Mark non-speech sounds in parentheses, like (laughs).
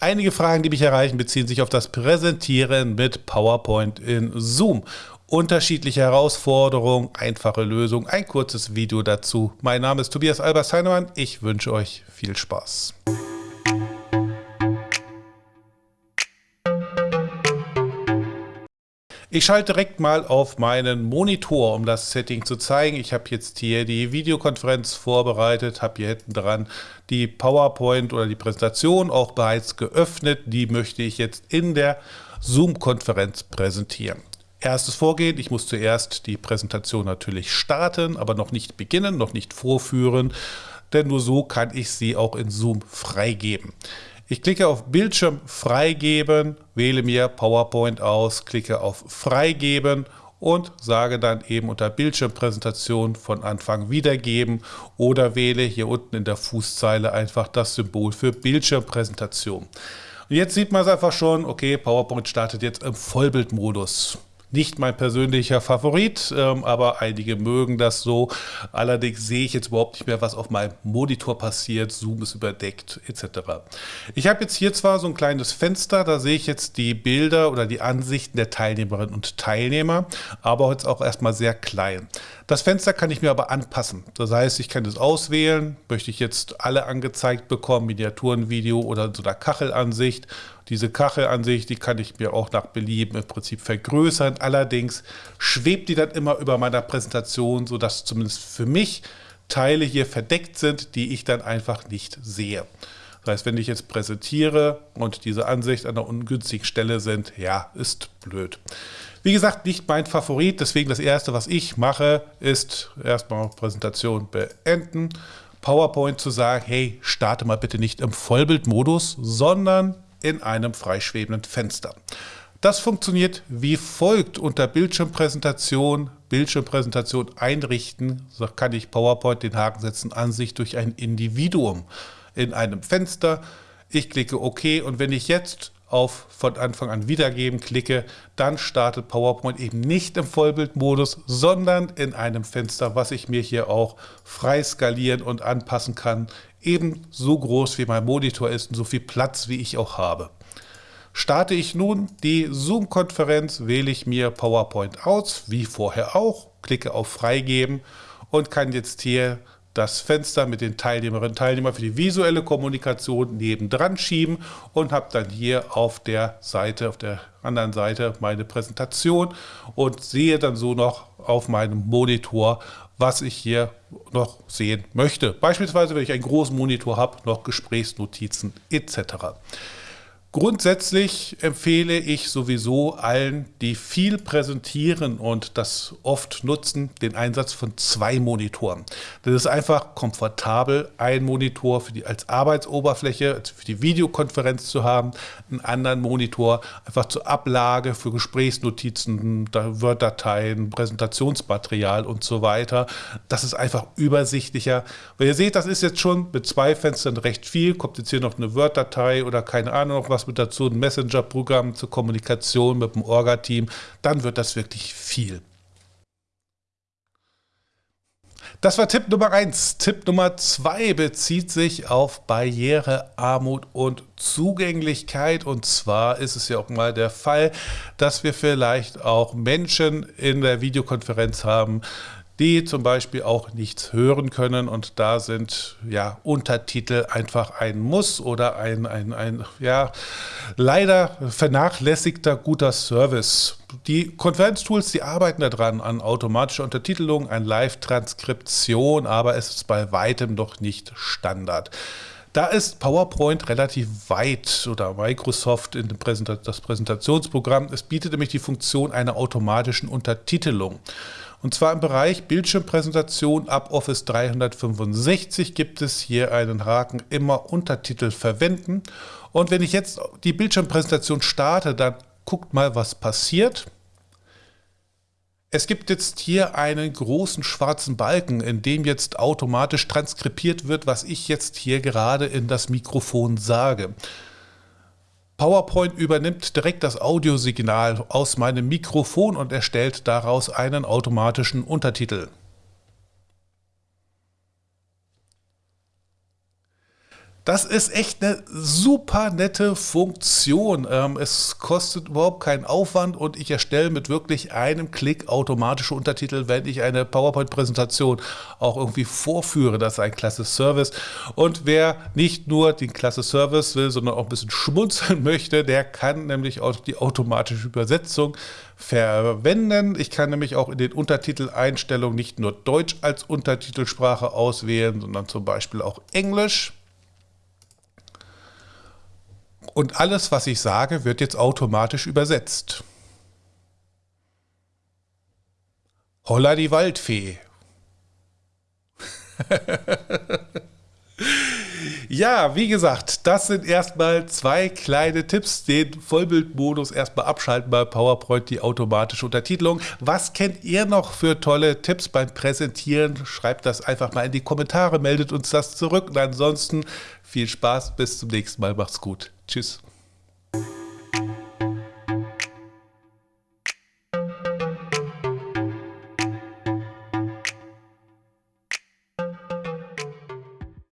Einige Fragen, die mich erreichen, beziehen sich auf das Präsentieren mit PowerPoint in Zoom. Unterschiedliche Herausforderungen, einfache Lösungen, ein kurzes Video dazu. Mein Name ist Tobias Albers Heinemann. Ich wünsche euch viel Spaß. Ich schalte direkt mal auf meinen Monitor, um das Setting zu zeigen. Ich habe jetzt hier die Videokonferenz vorbereitet, habe hier hinten dran die PowerPoint oder die Präsentation auch bereits geöffnet. Die möchte ich jetzt in der Zoom-Konferenz präsentieren. Erstes Vorgehen, ich muss zuerst die Präsentation natürlich starten, aber noch nicht beginnen, noch nicht vorführen, denn nur so kann ich sie auch in Zoom freigeben. Ich klicke auf Bildschirm freigeben, wähle mir PowerPoint aus, klicke auf Freigeben und sage dann eben unter Bildschirmpräsentation von Anfang wiedergeben oder wähle hier unten in der Fußzeile einfach das Symbol für Bildschirmpräsentation. Und jetzt sieht man es einfach schon, okay, PowerPoint startet jetzt im Vollbildmodus. Nicht mein persönlicher Favorit, ähm, aber einige mögen das so. Allerdings sehe ich jetzt überhaupt nicht mehr, was auf meinem Monitor passiert. Zoom ist überdeckt etc. Ich habe jetzt hier zwar so ein kleines Fenster, da sehe ich jetzt die Bilder oder die Ansichten der Teilnehmerinnen und Teilnehmer, aber jetzt auch erstmal sehr klein. Das Fenster kann ich mir aber anpassen. Das heißt, ich kann es auswählen. Möchte ich jetzt alle angezeigt bekommen, Miniaturenvideo oder so einer Kachelansicht diese Kachelansicht, die kann ich mir auch nach Belieben im Prinzip vergrößern. Allerdings schwebt die dann immer über meiner Präsentation, sodass zumindest für mich Teile hier verdeckt sind, die ich dann einfach nicht sehe. Das heißt, wenn ich jetzt präsentiere und diese Ansicht an einer ungünstigen Stelle sind, ja, ist blöd. Wie gesagt, nicht mein Favorit, deswegen das erste, was ich mache, ist erstmal Präsentation beenden. PowerPoint zu sagen, hey, starte mal bitte nicht im Vollbildmodus, sondern in einem freischwebenden Fenster. Das funktioniert wie folgt unter Bildschirmpräsentation, Bildschirmpräsentation einrichten, so kann ich PowerPoint den Haken setzen, Ansicht durch ein Individuum in einem Fenster. Ich klicke OK und wenn ich jetzt auf von Anfang an wiedergeben klicke, dann startet PowerPoint eben nicht im Vollbildmodus, sondern in einem Fenster, was ich mir hier auch frei skalieren und anpassen kann, eben so groß wie mein Monitor ist und so viel Platz wie ich auch habe. Starte ich nun die Zoom-Konferenz, wähle ich mir PowerPoint aus, wie vorher auch, klicke auf Freigeben und kann jetzt hier das Fenster mit den Teilnehmerinnen und Teilnehmern für die visuelle Kommunikation nebendran schieben und habe dann hier auf der Seite, auf der anderen Seite meine Präsentation und sehe dann so noch auf meinem Monitor, was ich hier noch sehen möchte. Beispielsweise, wenn ich einen großen Monitor habe, noch Gesprächsnotizen etc. Grundsätzlich empfehle ich sowieso allen, die viel präsentieren und das oft nutzen, den Einsatz von zwei Monitoren. Das ist einfach komfortabel, ein Monitor für die, als Arbeitsoberfläche, also für die Videokonferenz zu haben, einen anderen Monitor einfach zur Ablage für Gesprächsnotizen, Word-Dateien, Präsentationsmaterial und so weiter. Das ist einfach übersichtlicher. Weil ihr seht, das ist jetzt schon mit zwei Fenstern recht viel. Kommt jetzt hier noch eine Word-Datei oder keine Ahnung noch was mit dazu, ein Messenger-Programm zur Kommunikation mit dem Orga-Team, dann wird das wirklich viel. Das war Tipp Nummer 1. Tipp Nummer 2 bezieht sich auf Barriere, Armut und Zugänglichkeit. Und zwar ist es ja auch mal der Fall, dass wir vielleicht auch Menschen in der Videokonferenz haben, die zum Beispiel auch nichts hören können und da sind ja Untertitel einfach ein Muss oder ein, ein, ein ja, leider vernachlässigter guter Service. Die Konferenztools, die arbeiten daran an automatischer Untertitelung, an Live-Transkription, aber es ist bei weitem noch nicht Standard. Da ist PowerPoint relativ weit oder Microsoft in das Präsentationsprogramm. Es bietet nämlich die Funktion einer automatischen Untertitelung. Und zwar im Bereich Bildschirmpräsentation ab Office 365 gibt es hier einen Haken immer Untertitel verwenden. Und wenn ich jetzt die Bildschirmpräsentation starte, dann guckt mal, was passiert. Es gibt jetzt hier einen großen schwarzen Balken, in dem jetzt automatisch transkribiert wird, was ich jetzt hier gerade in das Mikrofon sage. PowerPoint übernimmt direkt das Audiosignal aus meinem Mikrofon und erstellt daraus einen automatischen Untertitel. Das ist echt eine super nette Funktion. Ähm, es kostet überhaupt keinen Aufwand und ich erstelle mit wirklich einem Klick automatische Untertitel, wenn ich eine PowerPoint-Präsentation auch irgendwie vorführe. Das ist ein klasse Service. Und wer nicht nur den klasse Service will, sondern auch ein bisschen schmunzeln (laughs) möchte, der kann nämlich auch die automatische Übersetzung verwenden. Ich kann nämlich auch in den Untertiteleinstellungen nicht nur Deutsch als Untertitelsprache auswählen, sondern zum Beispiel auch Englisch. Und alles, was ich sage, wird jetzt automatisch übersetzt. Holla die Waldfee. (laughs) Ja, wie gesagt, das sind erstmal zwei kleine Tipps. Den Vollbildmodus erstmal abschalten bei PowerPoint, die automatische Untertitelung. Was kennt ihr noch für tolle Tipps beim Präsentieren? Schreibt das einfach mal in die Kommentare, meldet uns das zurück. Und ansonsten viel Spaß, bis zum nächsten Mal. Macht's gut. Tschüss.